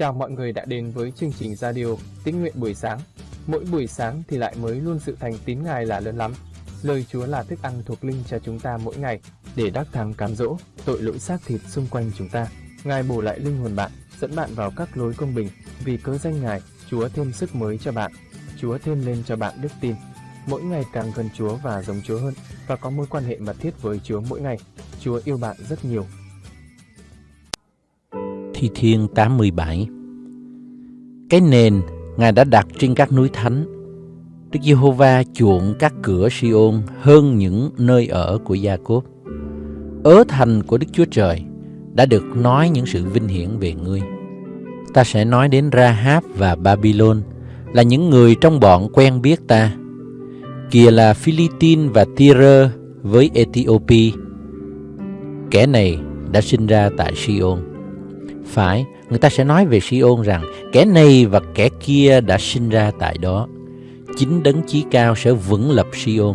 Chào mọi người đã đến với chương trình radio Tín nguyện buổi sáng. Mỗi buổi sáng thì lại mới luôn sự thành tín Ngài là lớn lắm. Lời Chúa là thức ăn thuộc linh cho chúng ta mỗi ngày để đắc thắng cám dỗ tội lỗi xác thịt xung quanh chúng ta. Ngài bổ lại linh hồn bạn, dẫn bạn vào các lối công bình. Vì cớ danh Ngài, Chúa thêm sức mới cho bạn. Chúa thêm lên cho bạn đức tin. Mỗi ngày càng gần Chúa và giống Chúa hơn và có mối quan hệ mật thiết với Chúa mỗi ngày. Chúa yêu bạn rất nhiều Thi Thiên 87 Cái nền Ngài đã đặt trên các núi thánh Đức Giê-hô-va chuộng các cửa Siôn hơn những nơi ở của Gia-cốp. Ớ thành của Đức Chúa Trời đã được nói những sự vinh hiển về ngươi. Ta sẽ nói đến Rahab và Babylon là những người trong bọn quen biết ta. Kìa là Philippines và Tyre với Ethiopia. Kẻ này đã sinh ra tại Siôn. Phải, người ta sẽ nói về Siôn rằng kẻ này và kẻ kia đã sinh ra tại đó. Chính đấng chí cao sẽ vững lập Siôn.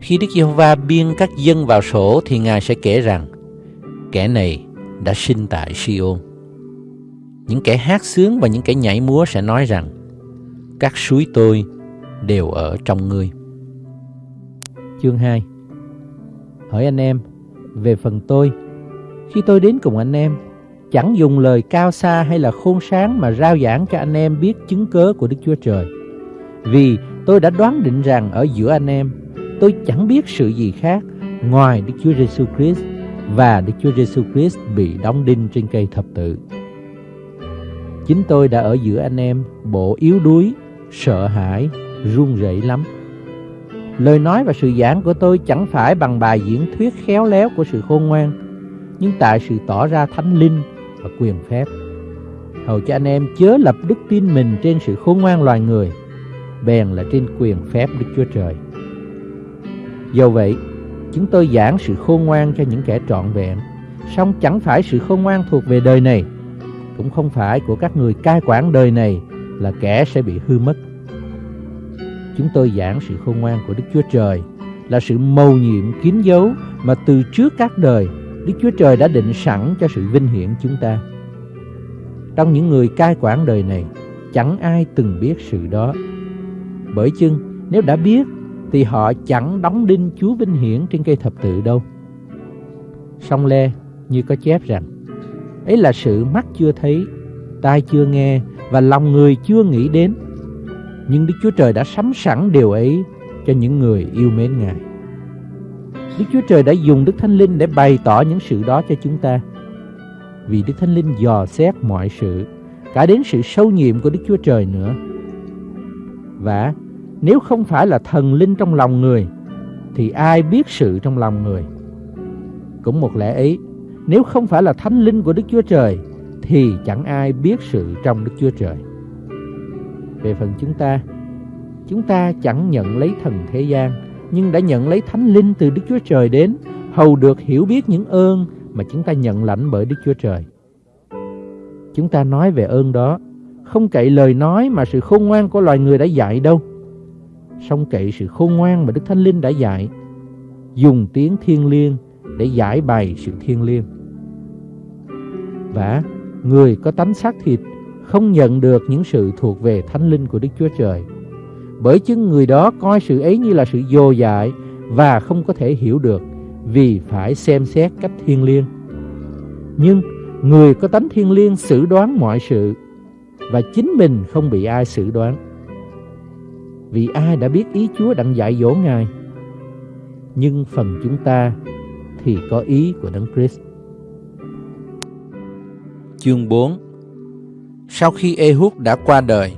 Khi Đức Giê-hô-va biên các dân vào sổ thì Ngài sẽ kể rằng kẻ này đã sinh tại Siôn. Những kẻ hát sướng và những kẻ nhảy múa sẽ nói rằng các suối tôi đều ở trong ngươi. Chương 2 Hỏi anh em, về phần tôi, khi tôi đến cùng anh em, chẳng dùng lời cao xa hay là khôn sáng mà rao giảng cho anh em biết chứng cớ của Đức Chúa Trời. Vì tôi đã đoán định rằng ở giữa anh em, tôi chẳng biết sự gì khác ngoài Đức Chúa Giêsu Christ và Đức Chúa Giêsu Christ bị đóng đinh trên cây thập tự. Chính tôi đã ở giữa anh em bộ yếu đuối, sợ hãi, run rẩy lắm. Lời nói và sự giảng của tôi chẳng phải bằng bài diễn thuyết khéo léo của sự khôn ngoan, nhưng tại sự tỏ ra thánh linh và quyền phép. Hầu cho anh em chớ lập đức tin mình trên sự khôn ngoan loài người, bèn là trên quyền phép Đức Chúa Trời. Do vậy, chúng tôi giảng sự khôn ngoan cho những kẻ trọn vẹn, song chẳng phải sự khôn ngoan thuộc về đời này, cũng không phải của các người cai quản đời này là kẻ sẽ bị hư mất. Chúng tôi giảng sự khôn ngoan của Đức Chúa Trời là sự mầu nhiệm kín dấu mà từ trước các đời Đức Chúa Trời đã định sẵn cho sự vinh hiển chúng ta. Trong những người cai quản đời này, chẳng ai từng biết sự đó. Bởi chưng, nếu đã biết, thì họ chẳng đóng đinh Chúa vinh hiển trên cây thập tự đâu. Song lê như có chép rằng, ấy là sự mắt chưa thấy, tai chưa nghe và lòng người chưa nghĩ đến. Nhưng Đức Chúa Trời đã sắm sẵn điều ấy cho những người yêu mến Ngài. Đức Chúa Trời đã dùng Đức Thánh Linh để bày tỏ những sự đó cho chúng ta. Vì Đức Thánh Linh dò xét mọi sự, cả đến sự sâu nhiệm của Đức Chúa Trời nữa. Và nếu không phải là thần linh trong lòng người, thì ai biết sự trong lòng người? Cũng một lẽ ấy, nếu không phải là thánh linh của Đức Chúa Trời, thì chẳng ai biết sự trong Đức Chúa Trời. Về phần chúng ta, chúng ta chẳng nhận lấy thần thế gian, nhưng đã nhận lấy thánh linh từ Đức Chúa Trời đến, hầu được hiểu biết những ơn mà chúng ta nhận lãnh bởi Đức Chúa Trời. Chúng ta nói về ơn đó, không cậy lời nói mà sự khôn ngoan của loài người đã dạy đâu. Song cậy sự khôn ngoan mà Đức Thánh Linh đã dạy, dùng tiếng thiên liêng để giải bày sự thiên liêng. Và người có tánh xác thịt không nhận được những sự thuộc về thánh linh của Đức Chúa Trời bởi chứng người đó coi sự ấy như là sự vô dại và không có thể hiểu được vì phải xem xét cách thiên liêng. Nhưng người có tánh thiên liêng xử đoán mọi sự và chính mình không bị ai xử đoán. Vì ai đã biết ý Chúa đặng dạy dỗ Ngài. Nhưng phần chúng ta thì có ý của Đấng Christ. Chương 4 Sau khi Ehud đã qua đời,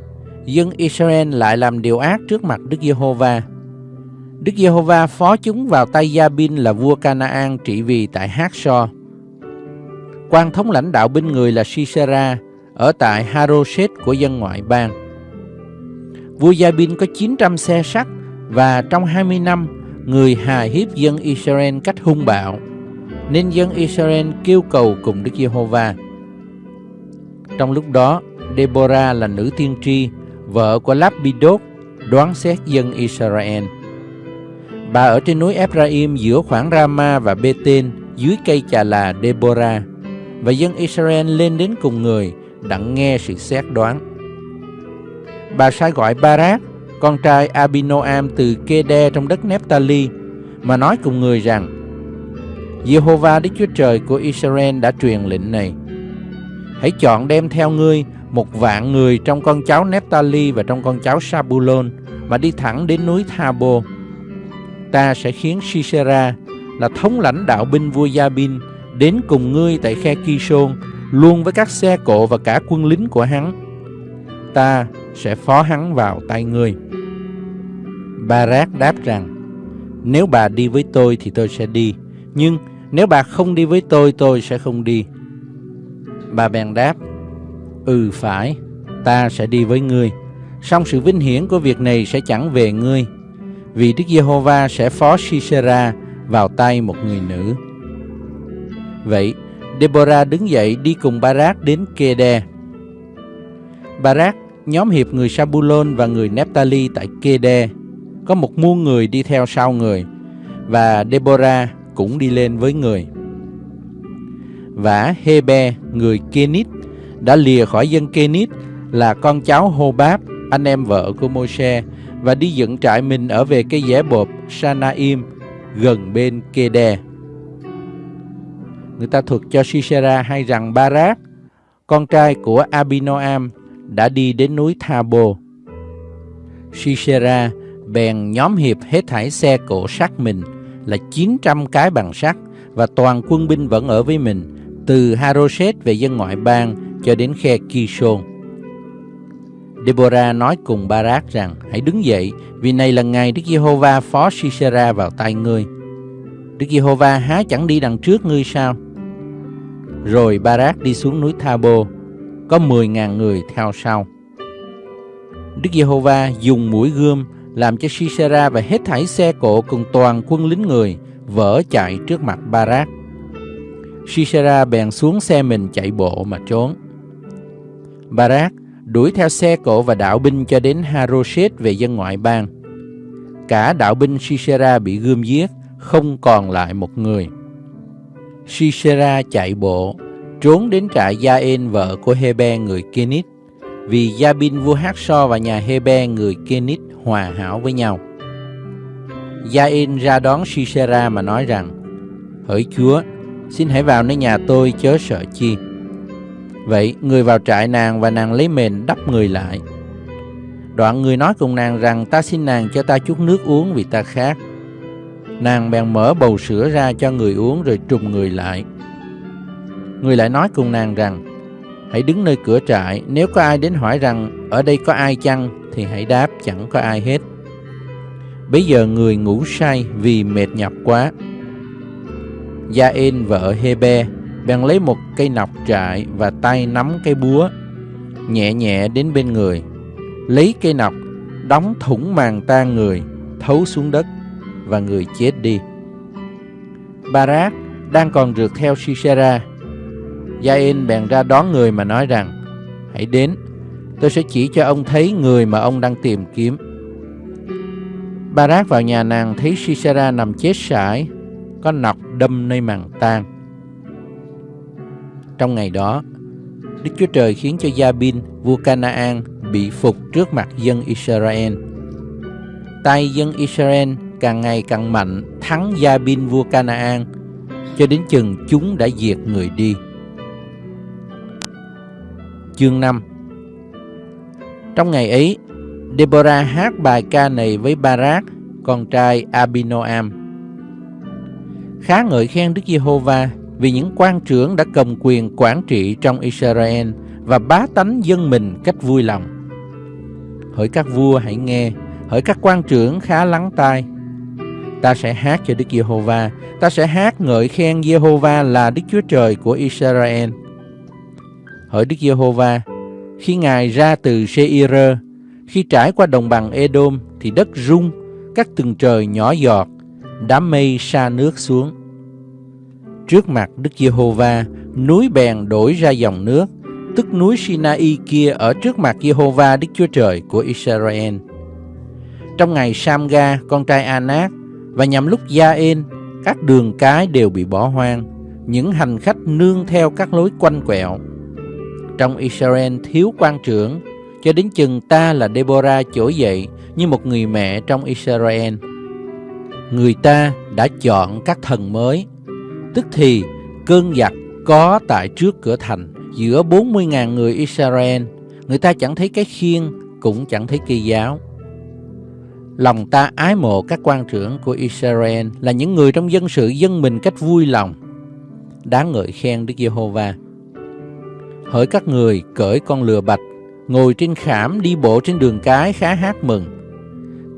dân Israel lại làm điều ác trước mặt Đức Giê-hô-va. Đức Giê-hô-va phó chúng vào tay Gia-bin là vua Canaan trị vì tại Hát-so. Quan thống lãnh đạo binh người là Sisera ở tại Haroset của dân ngoại bang. Vua Gia-bin có 900 xe sắt và trong 20 năm người hà hiếp dân Israel cách hung bạo, nên dân Israel kêu cầu cùng Đức Giê-hô-va. Trong lúc đó, Deborah là nữ tiên tri vợ của Lapidot, đoán xét dân Israel. Bà ở trên núi Ephraim giữa khoảng Rama và Bethen dưới cây trà là Deborah, và dân Israel lên đến cùng người đặng nghe sự xét đoán. Bà sai gọi Barak, con trai Abinoam từ Kede trong đất Nephtali, mà nói cùng người rằng, Jehovah Đức Chúa Trời của Israel đã truyền lệnh này. Hãy chọn đem theo ngươi một vạn người trong con cháu Nephtali và trong con cháu Sabulon mà đi thẳng đến núi Thabo. Ta sẽ khiến Sisera là thống lãnh đạo binh vua Gia-bin đến cùng ngươi tại khe Kishon luôn với các xe cộ và cả quân lính của hắn. Ta sẽ phó hắn vào tay ngươi. Barak đáp rằng, nếu bà đi với tôi thì tôi sẽ đi, nhưng nếu bà không đi với tôi, tôi sẽ không đi. Bà bèn đáp, Ừ phải, ta sẽ đi với ngươi, song sự vinh hiển của việc này sẽ chẳng về ngươi, vì Đức Giê-hô-va sẽ phó Sisera vào tay một người nữ. Vậy, Deborah đứng dậy đi cùng Barak đến Kede. Barak, nhóm hiệp người Sabulon và người Nephtali tại Kede, có một muôn người đi theo sau người, và Deborah cũng đi lên với người. Và Hebe, người Kenit, đã lìa khỏi dân Kenit là con cháu Hobab, anh em vợ của Moshe, và đi dựng trại mình ở về cái dẻ bột Sanaim, gần bên Kede. Người ta thuật cho Sisera hay rằng Barak, con trai của Abinoam, đã đi đến núi Thabo. Sisera bèn nhóm hiệp hết thảy xe cổ sắt mình là 900 cái bằng sắt và toàn quân binh vẫn ở với mình từ Haroset về dân ngoại bang cho đến khe Kishon. Deborah nói cùng Barak rằng hãy đứng dậy vì này là ngày Đức Giê-hô-va phó Sisera vào tay ngươi. Đức Giê-hô-va há chẳng đi đằng trước ngươi sao? Rồi Barak đi xuống núi Thabo, có 10.000 người theo sau. Đức Giê-hô-va dùng mũi gươm làm cho Sisera và hết thảy xe cộ cùng toàn quân lính người vỡ chạy trước mặt Barak. Sisera bèn xuống xe mình chạy bộ mà trốn. Barak đuổi theo xe cộ và đạo binh cho đến Haroshet về dân ngoại bang. Cả đạo binh Sisera bị gươm giết, không còn lại một người. Sisera chạy bộ, trốn đến trại Gia-en vợ của Hebe người Kenit, vì Gia-bin vua Hát So và nhà Hebe người Kenit hòa hảo với nhau. Gia-en ra đón Sisera mà nói rằng, Hỡi Chúa, xin hãy vào nơi nhà tôi chớ sợ chi. Vậy người vào trại nàng và nàng lấy mền đắp người lại. Đoạn người nói cùng nàng rằng, ta xin nàng cho ta chút nước uống vì ta khát. Nàng bèn mở bầu sữa ra cho người uống rồi trùm người lại. Người lại nói cùng nàng rằng, Hãy đứng nơi cửa trại, Nếu có ai đến hỏi rằng, Ở đây có ai chăng, Thì hãy đáp, chẳng có ai hết Bây giờ người ngủ say vì mệt nhọc quá Gia-in vợ Hebe bèn lấy một cây nọc trại và tay nắm cây búa, nhẹ nhẹ đến bên người, lấy cây nọc, đóng thủng màng tan người, thấu xuống đất và người chết đi. Barak đang còn rượt theo Sisera. Jain bèn ra đón người mà nói rằng, hãy đến, tôi sẽ chỉ cho ông thấy người mà ông đang tìm kiếm. Barak vào nhà nàng thấy Sisera nằm chết sải, có nọc đâm nơi màng tan. Trong ngày đó, Đức Chúa Trời khiến cho Gia-bin, vua Canaan, bị phục trước mặt dân Israel. Tay dân Israel càng ngày càng mạnh thắng Gia-bin vua Canaan, cho đến chừng chúng đã diệt người đi. Chương 5 Trong ngày ấy, Deborah hát bài ca này với Barak, con trai Abinoam. Khá ngợi khen Đức Giê-hô-va vì những quan trưởng đã cầm quyền quản trị trong Israel và bá tánh dân mình cách vui lòng. Hỡi các vua hãy nghe, hỡi các quan trưởng khá lắng tai. Ta sẽ hát cho Đức Giê-hô-va, ta sẽ hát ngợi khen Giê-hô-va là Đức Chúa Trời của Israel. Hỡi Đức Giê-hô-va, khi Ngài ra từ Seir, khi trải qua đồng bằng Edom thì đất rung, các từng trời nhỏ giọt, đám mây sa nước xuống Trước mặt Đức Giê-hô-va, núi bèn đổi ra dòng nước, tức núi Sinai kia ở trước mặt Giê-hô-va Đức Chúa Trời của Israel. Trong ngày Samga, con trai Anak, và nhằm lúc Gia-en, các đường cái đều bị bỏ hoang, những hành khách nương theo các lối quanh quẹo. trong Israel thiếu quan trưởng, cho đến chừng ta là Deborah trỗi dậy như một người mẹ trong Israel. Người ta đã chọn các thần mới, tức thì cơn giặc có tại trước cửa thành giữa 40.000 người Israel, người ta chẳng thấy cái khiên, cũng chẳng thấy kỳ giáo. Lòng ta ái mộ các quan trưởng của Israel là những người trong dân sự dân mình cách vui lòng. Đáng ngợi khen Đức Giê-hô-va. Hỡi các người cởi con lừa bạch, ngồi trên khảm đi bộ trên đường cái khá hát mừng.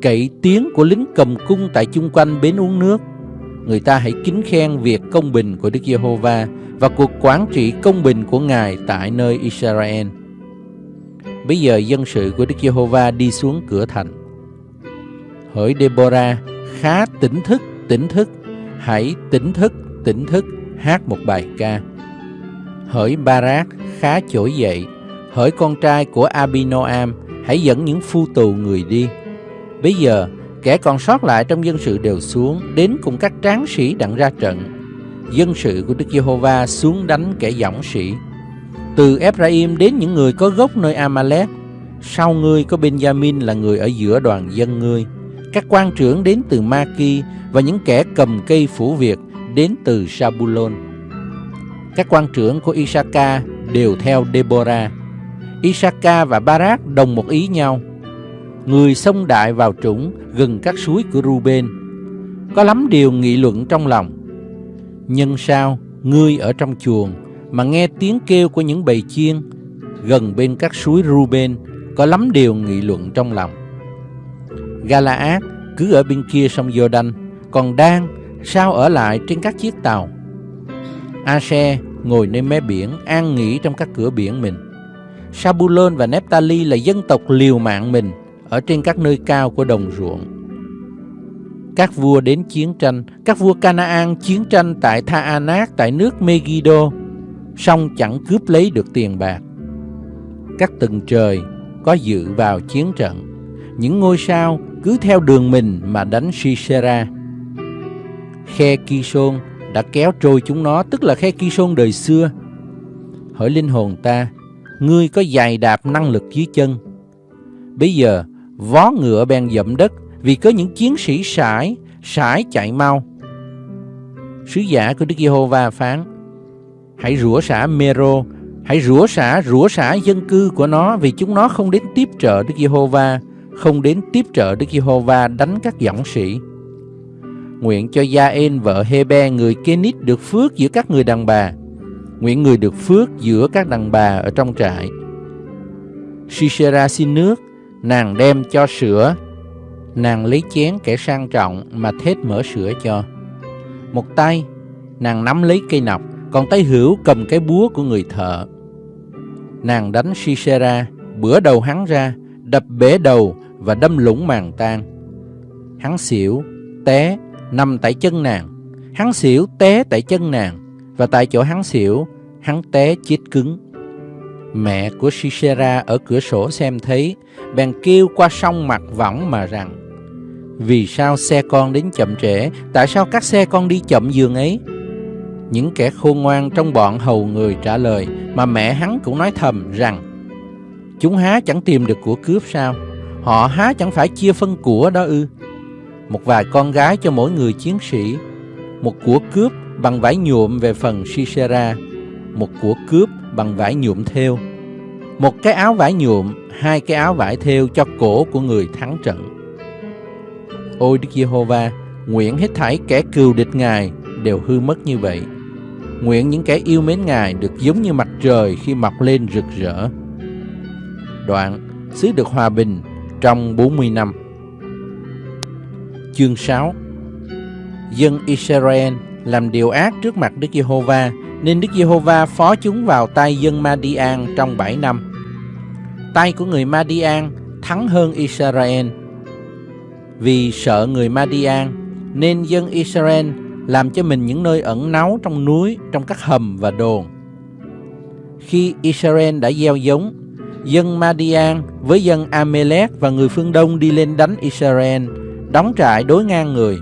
Cậy tiếng của lính cầm cung tại chung quanh bến uống nước. Người ta hãy kính khen việc công bình của Đức Giê-hô-va và cuộc quản trị công bình của Ngài tại nơi Israel. Bây giờ dân sự của Đức Giê-hô-va đi xuống cửa thành. Hỡi Deborah, khá tỉnh thức, tỉnh thức, hãy tỉnh thức, tỉnh thức, hát một bài ca. Hỡi Barak, khá trỗi dậy, hỡi con trai của Abinoam, hãy dẫn những phu tù người đi. Bây giờ, kẻ còn sót lại trong dân sự đều xuống, đến cùng các tráng sĩ đặng ra trận. Dân sự của Đức Giê-hô-va xuống đánh kẻ dõng sĩ. Từ Ephraim đến những người có gốc nơi Amalek, sau ngươi có Benjamin là người ở giữa đoàn dân ngươi. Các quan trưởng đến từ Maki và những kẻ cầm cây phủ việc đến từ Sabulon. Các quan trưởng của Isaka đều theo Deborah. Isaka và Barak đồng một ý nhau. Người xông đại vào trũng gần các suối của Ruben. Có lắm điều nghị luận trong lòng. Nhưng sao ngươi ở trong chuồng mà nghe tiếng kêu của những bầy chiên gần bên các suối Ruben có lắm điều nghị luận trong lòng. Galaad cứ ở bên kia sông Jordan, còn Dan sao ở lại trên các chiếc tàu. Ashe ngồi nơi mé biển, an nghỉ trong các cửa biển mình. Sabulon và Nephtali là dân tộc liều mạng mình ở trên các nơi cao của đồng ruộng. Các vua đến chiến tranh, các vua Canaan chiến tranh tại Tha Anak tại nước Megiddo, song chẳng cướp lấy được tiền bạc. Các tầng trời có dự vào chiến trận, những ngôi sao cứ theo đường mình mà đánh Sisera. Khe Kishon đã kéo trôi chúng nó, tức là khe Kishon đời xưa. Hỏi linh hồn ta, ngươi có dày đạp năng lực dưới chân. Bây giờ, vó ngựa bèn dậm đất vì có những chiến sĩ sải, sải chạy mau. Sứ giả của Đức Giê-hô-va phán, hãy rủa xả Mero, hãy rủa xả, rủa xả dân cư của nó vì chúng nó không đến tiếp trợ Đức Giê-hô-va, không đến tiếp trợ Đức Giê-hô-va đánh các dõng sĩ. Nguyện cho Gia-en vợ Hê-be người Kenit được phước giữa các người đàn bà. Nguyện người được phước giữa các đàn bà ở trong trại. Sisera xin nước, nàng đem cho sữa. Nàng lấy chén kẻ sang trọng mà thết mở sữa cho. Một tay, nàng nắm lấy cây nọc, còn tay hữu cầm cái búa của người thợ. Nàng đánh Sisera, bữa đầu hắn ra, đập bể đầu và đâm lũng màng tan. Hắn xỉu, té, nằm tại chân nàng. Hắn xỉu té tại chân nàng và tại chỗ hắn xỉu, hắn té chết cứng. Mẹ của Sisera ở cửa sổ xem thấy, bèn kêu qua sông mặt võng mà rằng Vì sao xe con đến chậm trễ, tại sao các xe con đi chậm giường ấy? Những kẻ khôn ngoan trong bọn hầu người trả lời, mà mẹ hắn cũng nói thầm rằng Chúng há chẳng tìm được của cướp sao? Họ há chẳng phải chia phân của đó ư? một vài con gái cho mỗi người chiến sĩ, một của cướp bằng vải nhuộm về phần Sisera, một của cướp bằng vải nhuộm theo, một cái áo vải nhuộm, hai cái áo vải theo cho cổ của người thắng trận. Ôi Đức Giê-hô-va, nguyện hết thảy kẻ cừu địch Ngài đều hư mất như vậy. Nguyện những kẻ yêu mến Ngài được giống như mặt trời khi mọc lên rực rỡ. Đoạn, xứ được hòa bình trong 40 năm. Chương 6 Dân Israel làm điều ác trước mặt Đức Giê-hô-va, nên Đức Giê-hô-va phó chúng vào tay dân Ma-đi-an trong 7 năm. Tay của người Ma-đi-an thắng hơn Israel. Vì sợ người Ma-đi-an, nên dân Israel làm cho mình những nơi ẩn náu trong núi, trong các hầm và đồn. Khi Israel đã gieo giống, dân Ma-đi-an với dân Amalek và người phương Đông đi lên đánh Israel, đóng trại đối ngang người,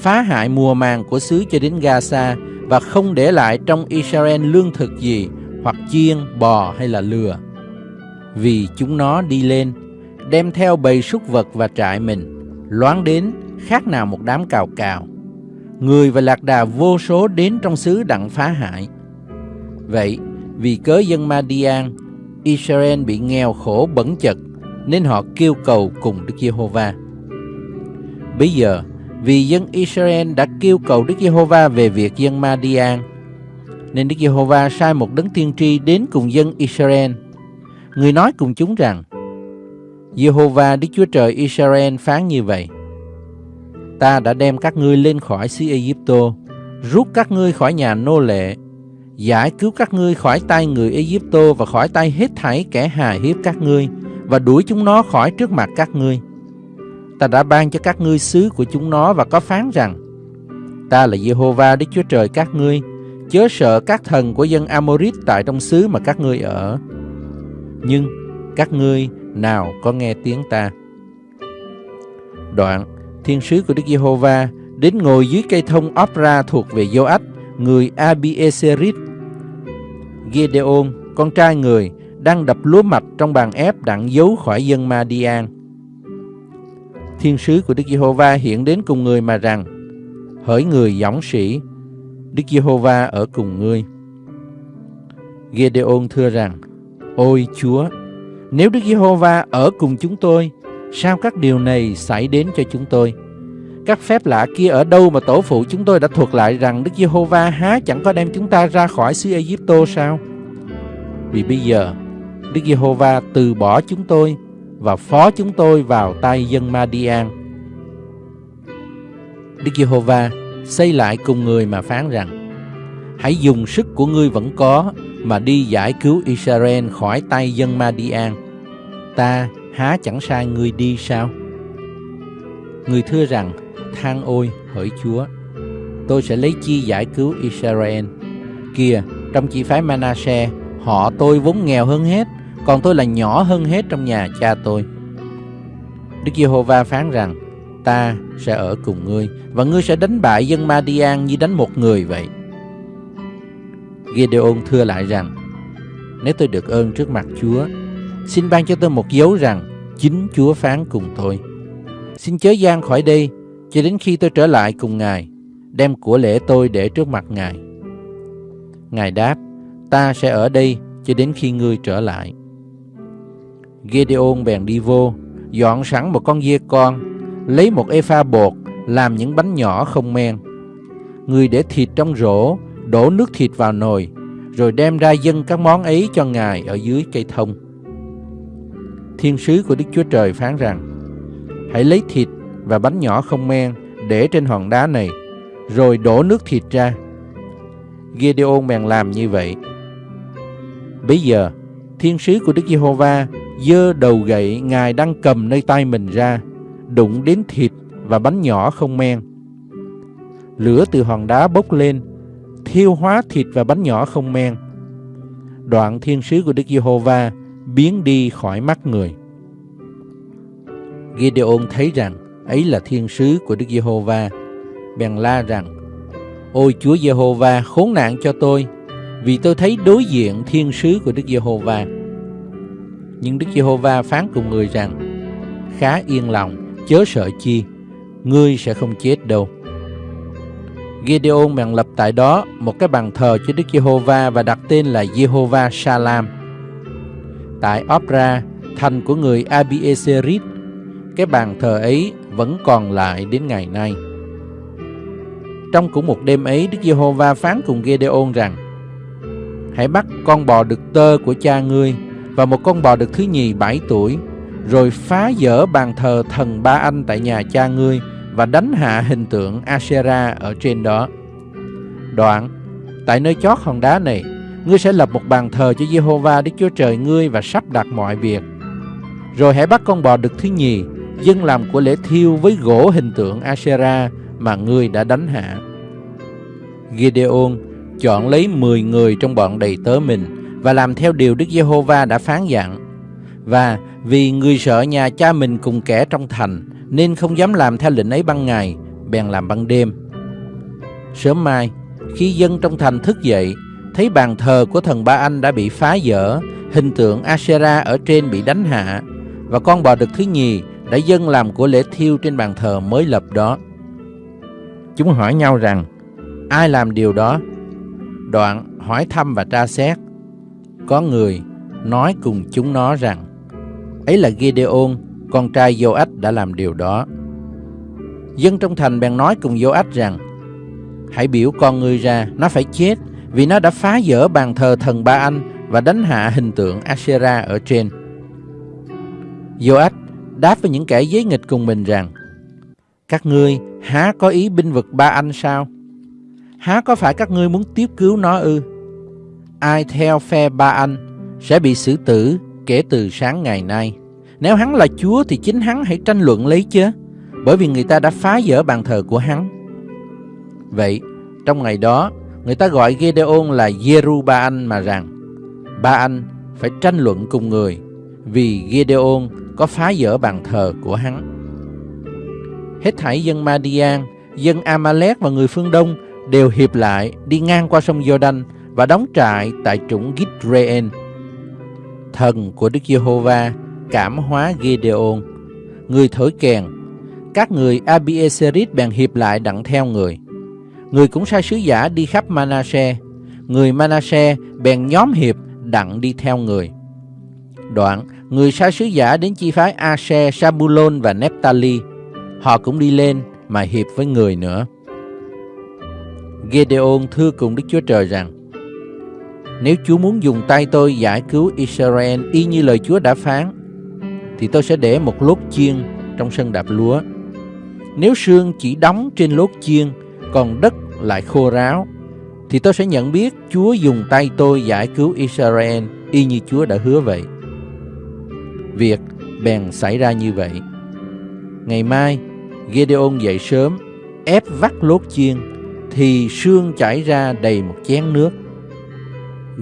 phá hại mùa màng của xứ cho đến Gaza và không để lại trong Israel lương thực gì hoặc chiên, bò hay là lừa. Vì chúng nó đi lên, đem theo bầy súc vật và trại mình, loáng đến khác nào một đám cào cào. Người và lạc đà vô số đến trong xứ đặng phá hại. Vậy, vì cớ dân Madian, Israel bị nghèo khổ bẩn chật, nên họ kêu cầu cùng Đức Giê-hô-va. Bây giờ, vì dân Israel đã kêu cầu Đức Giê-hô-va về việc dân Madian, nên Đức Giê-hô-va sai một đấng tiên tri đến cùng dân Israel. Người nói cùng chúng rằng, Giê-hô-va Đức Chúa Trời Israel phán như vậy: Ta đã đem các ngươi lên khỏi xứ Ai-cập, rút các ngươi khỏi nhà nô lệ, giải cứu các ngươi khỏi tay người Ai-cập và khỏi tay hết thảy kẻ hà hiếp các ngươi và đuổi chúng nó khỏi trước mặt các ngươi. Ta đã ban cho các ngươi xứ của chúng nó và có phán rằng Ta là Jehovah Đức Chúa Trời các ngươi Chớ sợ các thần của dân Amorit tại trong xứ mà các ngươi ở Nhưng các ngươi nào có nghe tiếng ta Đoạn Thiên sứ của Đức Giê-hô-va đến ngồi dưới cây thông Opra thuộc về Joach, người Abieserit. Gideon, con trai người, đang đập lúa mạch trong bàn ép đặng giấu khỏi dân Madian. Thiên sứ của Đức Giê-hô-va hiện đến cùng người mà rằng: Hỡi người dõng sĩ, Đức Giê-hô-va ở cùng ngươi. Gideon thưa rằng: Ôi Chúa, nếu Đức Giê-hô-va ở cùng chúng tôi, sao các điều này xảy đến cho chúng tôi? Các phép lạ kia ở đâu mà tổ phụ chúng tôi đã thuật lại rằng Đức Giê-hô-va há chẳng có đem chúng ta ra khỏi xứ Ai-cập sao? Vì bây giờ Đức Giê-hô-va từ bỏ chúng tôi và phó chúng tôi vào tay dân Madian. Đức Giê-hô-va xây lại cùng người mà phán rằng: Hãy dùng sức của ngươi vẫn có mà đi giải cứu Israel khỏi tay dân Madian. Ta há chẳng sai ngươi đi sao? Người thưa rằng: Than ôi, hỡi Chúa, tôi sẽ lấy chi giải cứu Israel. Kìa, trong chi phái Manasseh, họ tôi vốn nghèo hơn hết, còn tôi là nhỏ hơn hết trong nhà cha tôi. Đức Giê-hô-va phán rằng, ta sẽ ở cùng ngươi, và ngươi sẽ đánh bại dân Madian như đánh một người vậy. Gideon thưa lại rằng, nếu tôi được ơn trước mặt Chúa, xin ban cho tôi một dấu rằng chính Chúa phán cùng tôi. Xin chớ gian khỏi đây, cho đến khi tôi trở lại cùng Ngài, đem của lễ tôi để trước mặt Ngài. Ngài đáp, ta sẽ ở đây cho đến khi ngươi trở lại. Gideon bèn đi vô, dọn sẵn một con dê con, lấy một epha bột, làm những bánh nhỏ không men. Người để thịt trong rổ, đổ nước thịt vào nồi, rồi đem ra dâng các món ấy cho Ngài ở dưới cây thông. Thiên sứ của Đức Chúa Trời phán rằng, hãy lấy thịt và bánh nhỏ không men để trên hòn đá này, rồi đổ nước thịt ra. Gideon bèn làm như vậy. Bây giờ, thiên sứ của Đức Giê-hô-va dơ đầu gậy Ngài đang cầm nơi tay mình ra, đụng đến thịt và bánh nhỏ không men. Lửa từ hòn đá bốc lên, thiêu hóa thịt và bánh nhỏ không men. Đoạn thiên sứ của Đức Giê-hô-va biến đi khỏi mắt người. Gideon thấy rằng ấy là thiên sứ của Đức Giê-hô-va, bèn la rằng: Ôi Chúa Giê-hô-va, khốn nạn cho tôi, vì tôi thấy đối diện thiên sứ của Đức Giê-hô-va. Nhưng Đức Giê-hô-va phán cùng người rằng: Khá yên lòng, chớ sợ chi, ngươi sẽ không chết đâu. Gideon bèn lập tại đó một cái bàn thờ cho Đức Giê-hô-va và đặt tên là Giê-hô-va Salam. Tại Opra, thành của người Abieserit, cái bàn thờ ấy vẫn còn lại đến ngày nay. Trong cũng một đêm ấy, Đức Giê-hô-va phán cùng Gideon rằng: Hãy bắt con bò đực tơ của cha ngươi và một con bò được thứ nhì bảy tuổi, rồi phá dỡ bàn thờ thần ba anh tại nhà cha ngươi và đánh hạ hình tượng Asherah ở trên đó. Đoạn, tại nơi chót hòn đá này, ngươi sẽ lập một bàn thờ cho Jehovah Đức Chúa Trời ngươi và sắp đặt mọi việc. Rồi hãy bắt con bò đực thứ nhì dân làm của lễ thiêu với gỗ hình tượng Asherah mà ngươi đã đánh hạ. Gideon chọn lấy 10 người trong bọn đầy tớ mình và làm theo điều Đức Giê-hô-va đã phán dặn. Và vì người sợ nhà cha mình cùng kẻ trong thành nên không dám làm theo lệnh ấy ban ngày, bèn làm ban đêm. Sớm mai, khi dân trong thành thức dậy thấy bàn thờ của thần Ba Anh đã bị phá dỡ, hình tượng Asera ở trên bị đánh hạ, và con bò đực thứ nhì đã dâng làm của lễ thiêu trên bàn thờ mới lập đó. Chúng hỏi nhau rằng, ai làm điều đó? Đoạn hỏi thăm và tra xét. Có người nói cùng chúng nó rằng, ấy là Gideon, con trai Joach đã làm điều đó. Dân trong thành bèn nói cùng Joach rằng, hãy biểu con ngươi ra, nó phải chết, vì nó đã phá vỡ bàn thờ thần Ba Anh và đánh hạ hình tượng Asherah ở trên. Joach đáp với những kẻ giấy nghịch cùng mình rằng, các ngươi há có ý binh vực Ba Anh sao? Há có phải các ngươi muốn tiếp cứu nó ư? Ai theo phe Ba Anh sẽ bị xử tử kể từ sáng ngày nay. Nếu hắn là Chúa thì chính hắn hãy tranh luận lấy chứ, bởi vì người ta đã phá vỡ bàn thờ của hắn. Vậy, trong ngày đó, người ta gọi Gedeon là Jeru Ba Anh mà rằng, Ba Anh phải tranh luận cùng người, vì Gedeon có phá vỡ bàn thờ của hắn. Hết thảy dân Madian, dân Amalek và người phương Đông đều hiệp lại đi ngang qua sông Jordan và đóng trại tại trũng Gidreen. Thần của Đức Giê-hô-va cảm hóa Gideon, người thổi kèn. Các người Abieserit bèn hiệp lại đặng theo người. Người cũng sai sứ giả đi khắp Manasseh. Người Manasseh bèn nhóm hiệp đặng đi theo người. Đoạn, người sai sứ giả đến chi phái Asher, Sabulon và Nephtali. Họ cũng đi lên mà hiệp với người nữa. Gedeon thưa cùng Đức Chúa Trời rằng, nếu Chúa muốn dùng tay tôi giải cứu Israel y như lời Chúa đã phán, thì tôi sẽ để một lốt chiên trong sân đạp lúa. Nếu sương chỉ đóng trên lốt chiên, còn đất lại khô ráo, thì tôi sẽ nhận biết Chúa dùng tay tôi giải cứu Israel y như Chúa đã hứa vậy. Việc bèn xảy ra như vậy. Ngày mai, Gedeon dậy sớm, ép vắt lốt chiên, thì sương chảy ra đầy một chén nước.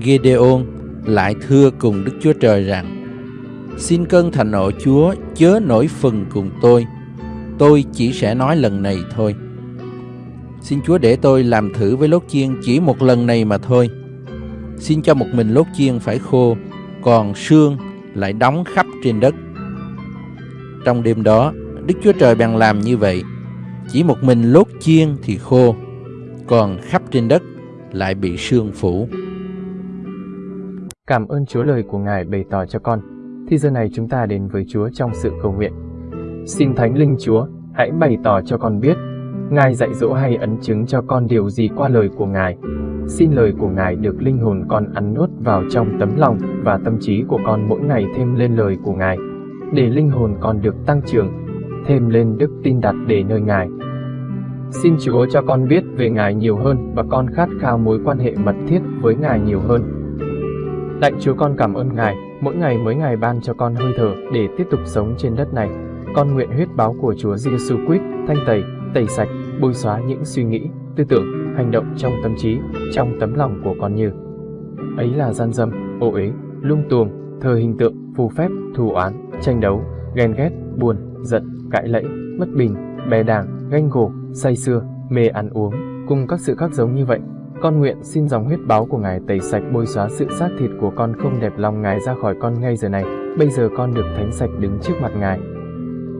Gideon lại thưa cùng Đức Chúa Trời rằng, Xin cơn thành nộ Chúa chớ nổi phần cùng tôi, tôi chỉ sẽ nói lần này thôi. Xin Chúa để tôi làm thử với lốt chiên chỉ một lần này mà thôi. Xin cho một mình lốt chiên phải khô, còn sương lại đóng khắp trên đất. Trong đêm đó, Đức Chúa Trời bèn làm như vậy. Chỉ một mình lốt chiên thì khô, còn khắp trên đất lại bị sương phủ. Cảm ơn Chúa lời của Ngài bày tỏ cho con. Thì giờ này chúng ta đến với Chúa trong sự cầu nguyện. Xin Thánh Linh Chúa, hãy bày tỏ cho con biết, Ngài dạy dỗ hay ấn chứng cho con điều gì qua lời của Ngài. Xin lời của Ngài được linh hồn con ăn nuốt vào trong tấm lòng và tâm trí của con mỗi ngày thêm lên lời của Ngài, để linh hồn con được tăng trưởng, thêm lên đức tin đặt để nơi Ngài. Xin Chúa cho con biết về Ngài nhiều hơn và con khát khao mối quan hệ mật thiết với Ngài nhiều hơn. Lạy Chúa con cảm ơn Ngài, mỗi ngày mới Ngài ban cho con hơi thở để tiếp tục sống trên đất này. Con nguyện huyết báo của Chúa Giêsu Christ thanh tẩy, tẩy sạch, bôi xóa những suy nghĩ, tư tưởng, hành động trong tâm trí, trong tấm lòng của con như ấy là gian dâm, ô uế, lung tuồng, thờ hình tượng, phù phép, thù oán, tranh đấu, ghen ghét, buồn, giận, cãi lẫy, bất bình, bè đảng, ganh gổ, say xưa, mê ăn uống, cùng các sự khác giống như vậy. Con nguyện xin dòng huyết báo của Ngài tẩy sạch bôi xóa sự xác thịt của con không đẹp lòng Ngài ra khỏi con ngay giờ này. Bây giờ con được thánh sạch đứng trước mặt Ngài.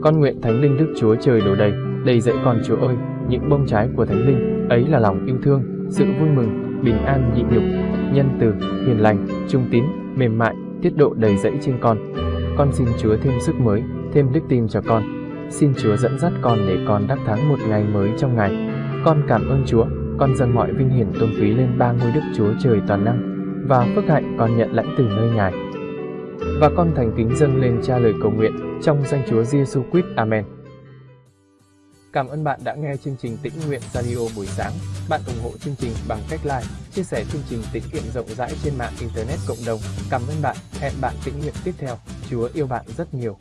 Con nguyện Thánh Linh Đức Chúa Trời đổ đầy, đầy dẫy con Chúa ơi, những bông trái của Thánh Linh, ấy là lòng yêu thương, sự vui mừng, bình an nhịn nhục, nhân từ, hiền lành, trung tín, mềm mại, tiết độ đầy dẫy trên con. Con xin Chúa thêm sức mới, thêm đức tin cho con. Xin Chúa dẫn dắt con để con đắc thắng một ngày mới trong ngày. Con cảm ơn Chúa, con dâng mọi vinh hiển tôn quý lên ba ngôi Đức Chúa Trời toàn năng và phước hạnh con nhận lãnh từ nơi Ngài. Và con thành kính dâng lên cha lời cầu nguyện trong danh Chúa Giêsu Christ. Amen. Cảm ơn bạn đã nghe chương trình Tĩnh Nguyện Radio buổi sáng. Bạn ủng hộ chương trình bằng cách like, chia sẻ chương trình tĩnh nguyện rộng rãi trên mạng Internet cộng đồng. Cảm ơn bạn. Hẹn bạn tĩnh nguyện tiếp theo. Chúa yêu bạn rất nhiều.